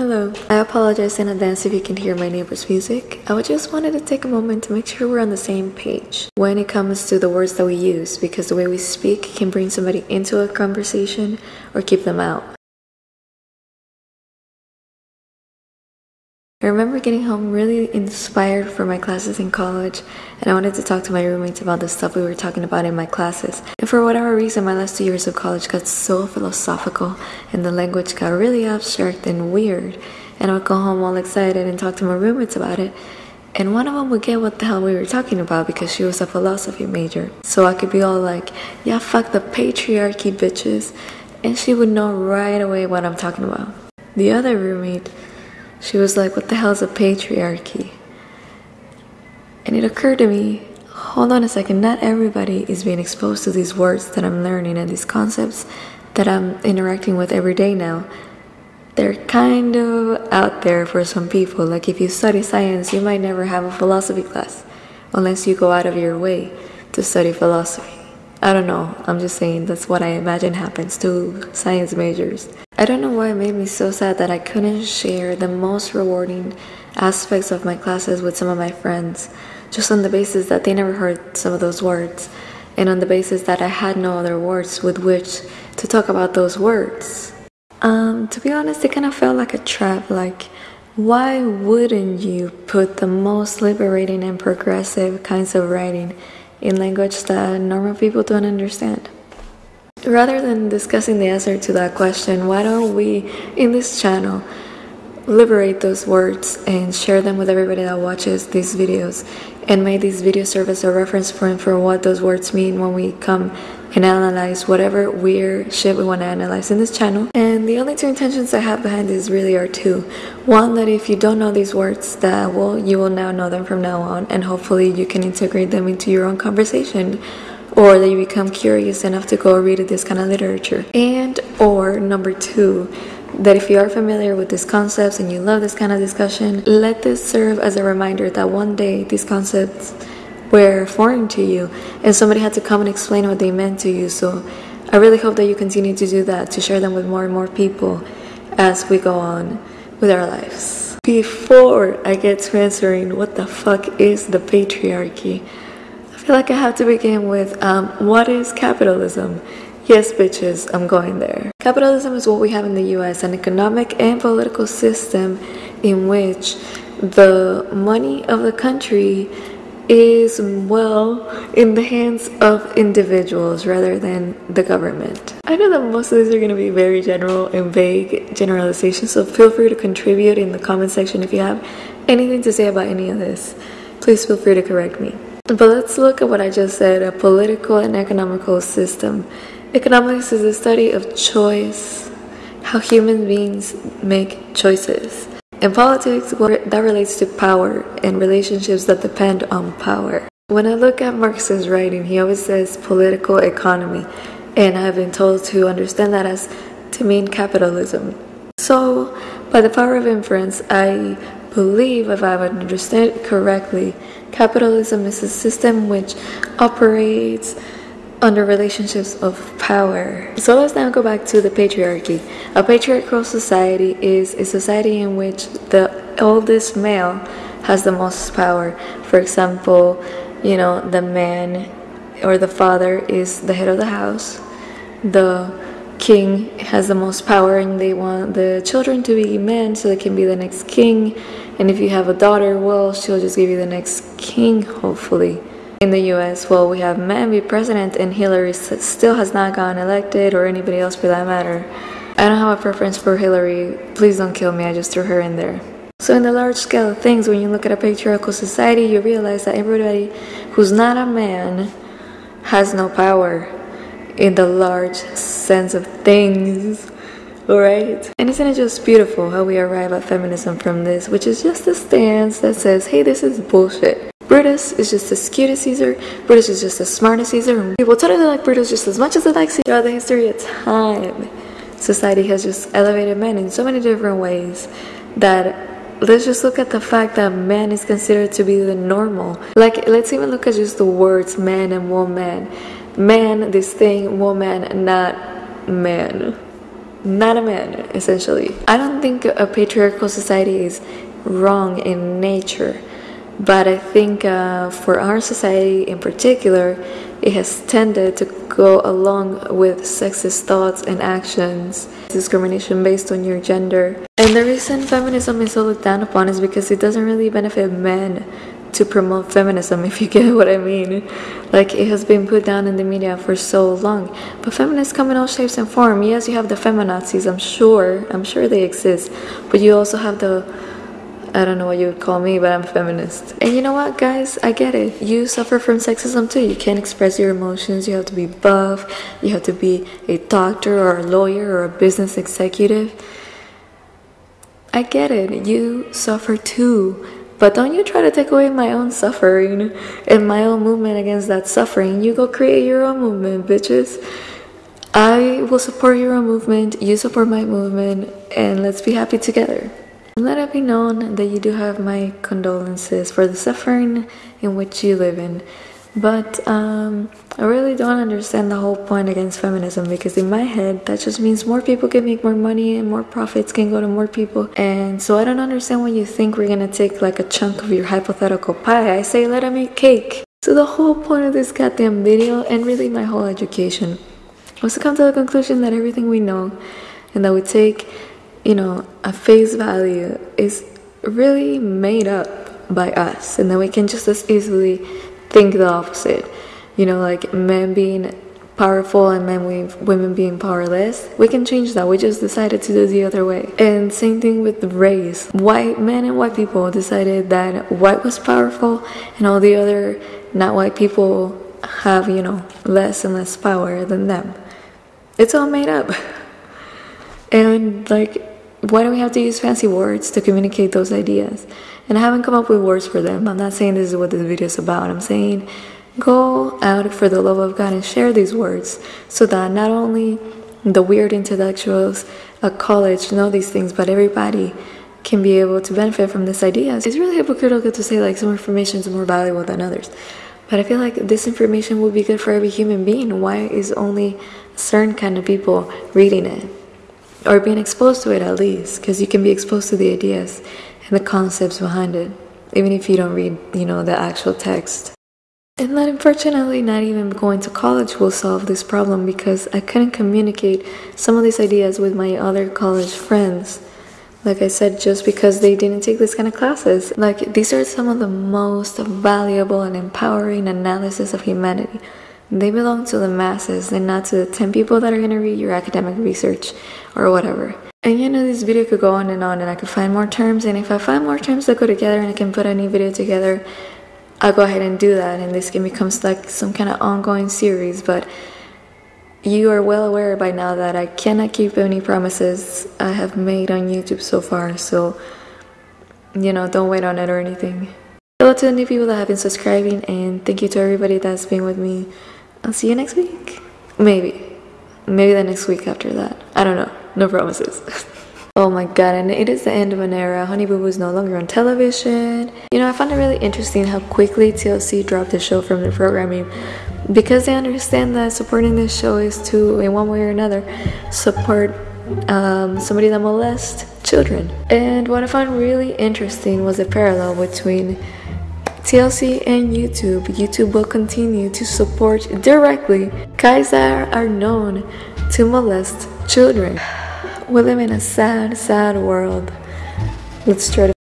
Hello. I apologize in advance if you can hear my neighbor's music. I just wanted to take a moment to make sure we're on the same page when it comes to the words that we use because the way we speak can bring somebody into a conversation or keep them out. I remember getting home really inspired for my classes in college, and I wanted to talk to my roommates about the stuff we were talking about in my classes. And for whatever reason, my last two years of college got so philosophical, and the language got really abstract and weird. And I would go home all excited and talk to my roommates about it. And one of them would get what the hell we were talking about because she was a philosophy major. So I could be all like, yeah, fuck the patriarchy, bitches. And she would know right away what I'm talking about. The other roommate, she was like, What the hell is a patriarchy? And it occurred to me hold on a second, not everybody is being exposed to these words that I'm learning and these concepts that I'm interacting with every day now. They're kind of out there for some people. Like if you study science, you might never have a philosophy class unless you go out of your way to study philosophy. I don't know. I'm just saying that's what I imagine happens to science majors. I don't know why it made me so sad that I couldn't share the most rewarding aspects of my classes with some of my friends, just on the basis that they never heard some of those words, and on the basis that I had no other words with which to talk about those words. Um, to be honest, it kind of felt like a trap. Like, why wouldn't you put the most liberating and progressive kinds of writing in language that normal people don't understand? Rather than discussing the answer to that question, why don't we, in this channel, liberate those words and share them with everybody that watches these videos and make these videos serve as a reference point for what those words mean when we come and analyze whatever weird shit we want to analyze in this channel. And the only two intentions I have behind this really are two. One, that if you don't know these words, that well, you will now know them from now on, and hopefully you can integrate them into your own conversation or that you become curious enough to go read this kind of literature. And or number two, that if you are familiar with these concepts and you love this kind of discussion, let this serve as a reminder that one day these concepts were foreign to you and somebody had to come and explain what they meant to you. So I really hope that you continue to do that, to share them with more and more people as we go on with our lives. Before I get to answering what the fuck is the patriarchy, feel like I have to begin with um, what is capitalism? Yes, bitches, I'm going there. Capitalism is what we have in the US an economic and political system in which the money of the country is, well, in the hands of individuals rather than the government. I know that most of these are going to be very general and vague generalizations, so feel free to contribute in the comment section if you have anything to say about any of this. Please feel free to correct me. But let's look at what I just said a political and economical system. Economics is the study of choice, how human beings make choices. In politics, that relates to power and relationships that depend on power. When I look at Marx's writing, he always says political economy, and I've been told to understand that as to mean capitalism. So, by the power of inference, I believe, if I would understand correctly, capitalism is a system which operates under relationships of power. So let's now go back to the patriarchy. A patriarchal society is a society in which the oldest male has the most power. For example, you know, the man or the father is the head of the house. The king has the most power and they want the children to be men so they can be the next king. And if you have a daughter well she'll just give you the next king hopefully. In the US well we have men be president and Hillary still has not gotten elected or anybody else for that matter. I don't have a preference for Hillary. Please don't kill me. I just threw her in there. So in the large scale of things when you look at a patriarchal society you realize that everybody who's not a man has no power in the large sense of things. Alright? And isn't it just beautiful how we arrive at feminism from this, which is just a stance that says, hey, this is bullshit. Brutus is just as cute as Caesar. Brutus is just as smart as Caesar. People totally like Brutus just as much as they like Caesar. Throughout the history of time, society has just elevated men in so many different ways that let's just look at the fact that man is considered to be the normal. Like, let's even look at just the words man and woman man, this thing, woman, not man. not a man, essentially. I don't think a patriarchal society is wrong in nature, but I think uh, for our society in particular, it has tended to go along with sexist thoughts and actions, discrimination based on your gender. And the reason feminism is so looked down upon is because it doesn't really benefit men to promote feminism, if you get what I mean. Like, it has been put down in the media for so long. But feminists come in all shapes and forms. Yes, you have the feminazis, I'm sure. I'm sure they exist. But you also have the I don't know what you would call me, but I'm a feminist. And you know what, guys? I get it. You suffer from sexism too. You can't express your emotions. You have to be buff. You have to be a doctor or a lawyer or a business executive. I get it. You suffer too. But don't you try to take away my own suffering and my own movement against that suffering. You go create your own movement, bitches. I will support your own movement, you support my movement, and let's be happy together. Let it be known that you do have my condolences for the suffering in which you live in. But um, I really don't understand the whole point against feminism because in my head that just means more people can make more money and more profits can go to more people. And so I don't understand why you think we're gonna take like a chunk of your hypothetical pie. I say let them eat cake. So the whole point of this goddamn video and really my whole education was to come to the conclusion that everything we know and that we take, you know, a face value is really made up by us and that we can just as easily think the opposite. You know, like men being powerful and men women being powerless. We can change that. We just decided to do the other way. And same thing with race. White men and white people decided that white was powerful and all the other not white people have, you know, less and less power than them. It's all made up. And like why do we have to use fancy words to communicate those ideas? And I haven't come up with words for them. I'm not saying this is what this video is about. I'm saying go out for the love of God and share these words so that not only the weird intellectuals at college know these things, but everybody can be able to benefit from these ideas. It's really hypocritical to say like some information is more valuable than others. But I feel like this information would be good for every human being. Why is only certain kind of people reading it? Or being exposed to it at least, because you can be exposed to the ideas and the concepts behind it, even if you don't read, you know, the actual text. And that unfortunately, not even going to college will solve this problem because I couldn't communicate some of these ideas with my other college friends. Like I said, just because they didn't take this kind of classes. Like, these are some of the most valuable and empowering analysis of humanity. They belong to the masses and not to the 10 people that are going to read your academic research or whatever. And you know, this video could go on and on, and I could find more terms. And if I find more terms that go together and I can put a new video together, I'll go ahead and do that. And this can become like some kind of ongoing series. But you are well aware by now that I cannot keep any promises I have made on YouTube so far. So, you know, don't wait on it or anything. Hello to the new people that have been subscribing, and thank you to everybody that's been with me. I'll see you next week. Maybe. Maybe the next week after that. I don't know. No promises. oh my god, and it is the end of an era. Honey Boo Boo is no longer on television. You know, I found it really interesting how quickly TLC dropped the show from their programming because they understand that supporting this show is to, in one way or another, support um, somebody that molests children. And what I found really interesting was the parallel between TLC and YouTube. YouTube will continue to support directly guys that are known to molest children. We live in a sad, sad world. Let's try to